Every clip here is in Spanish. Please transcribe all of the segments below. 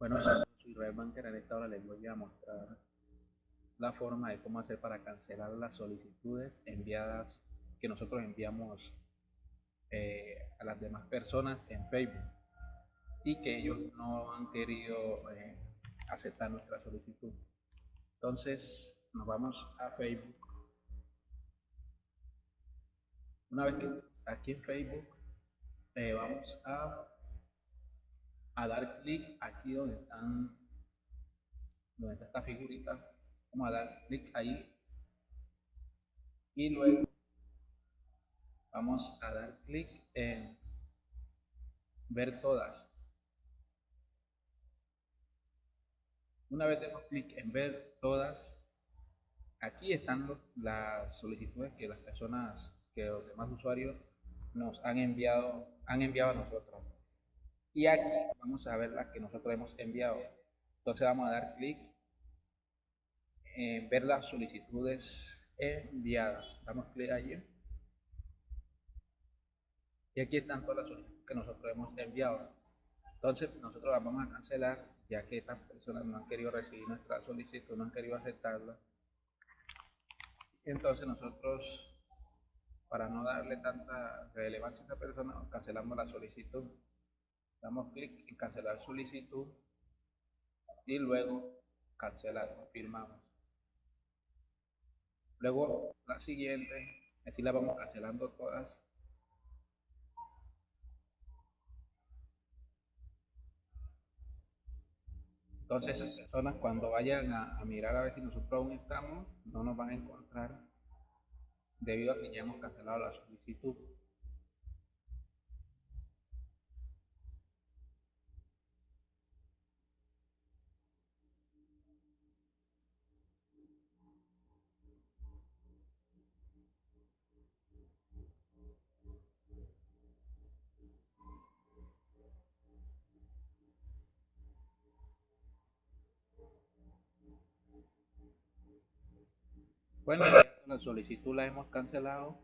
Bueno, soy Israel Banker. En esta hora les voy a mostrar la forma de cómo hacer para cancelar las solicitudes enviadas que nosotros enviamos eh, a las demás personas en Facebook y que ellos no han querido eh, aceptar nuestra solicitud. Entonces nos vamos a Facebook. Una vez que aquí en Facebook eh, vamos a a dar clic aquí donde están donde está esta figurita. Vamos a dar clic ahí. Y luego vamos a dar clic en ver todas. Una vez demos clic en ver todas aquí están las solicitudes que las personas que los demás usuarios nos han enviado han enviado a nosotros y aquí vamos a ver las que nosotros hemos enviado. Entonces vamos a dar clic en ver las solicitudes enviadas. Damos clic allí. Y aquí están todas las solicitudes que nosotros hemos enviado. Entonces nosotros las vamos a cancelar ya que estas personas no han querido recibir nuestra solicitud no han querido aceptarla. Entonces nosotros para no darle tanta relevancia a esta persona cancelamos la solicitud damos clic en cancelar solicitud y luego cancelar, confirmamos. Luego la siguiente, así la vamos cancelando todas. Entonces esas personas cuando vayan a, a, mirar a ver si nosotros aún estamos, no nos van a encontrar debido a que ya hemos cancelado la solicitud. Bueno, la solicitud la hemos cancelado.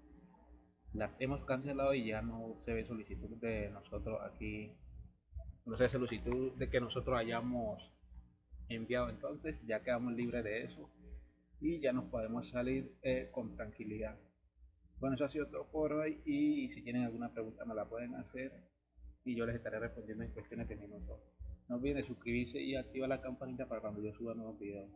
Las hemos cancelado y ya no se ve solicitud de nosotros aquí. No se solicitud de que nosotros hayamos enviado. Entonces ya quedamos libres de eso y ya nos podemos salir eh, con tranquilidad. Bueno, eso ha sido todo por hoy y si tienen alguna pregunta me la pueden hacer y yo les estaré respondiendo en cuestiones de minutos. No olviden suscribirse y activar la campanita para cuando yo suba nuevos videos.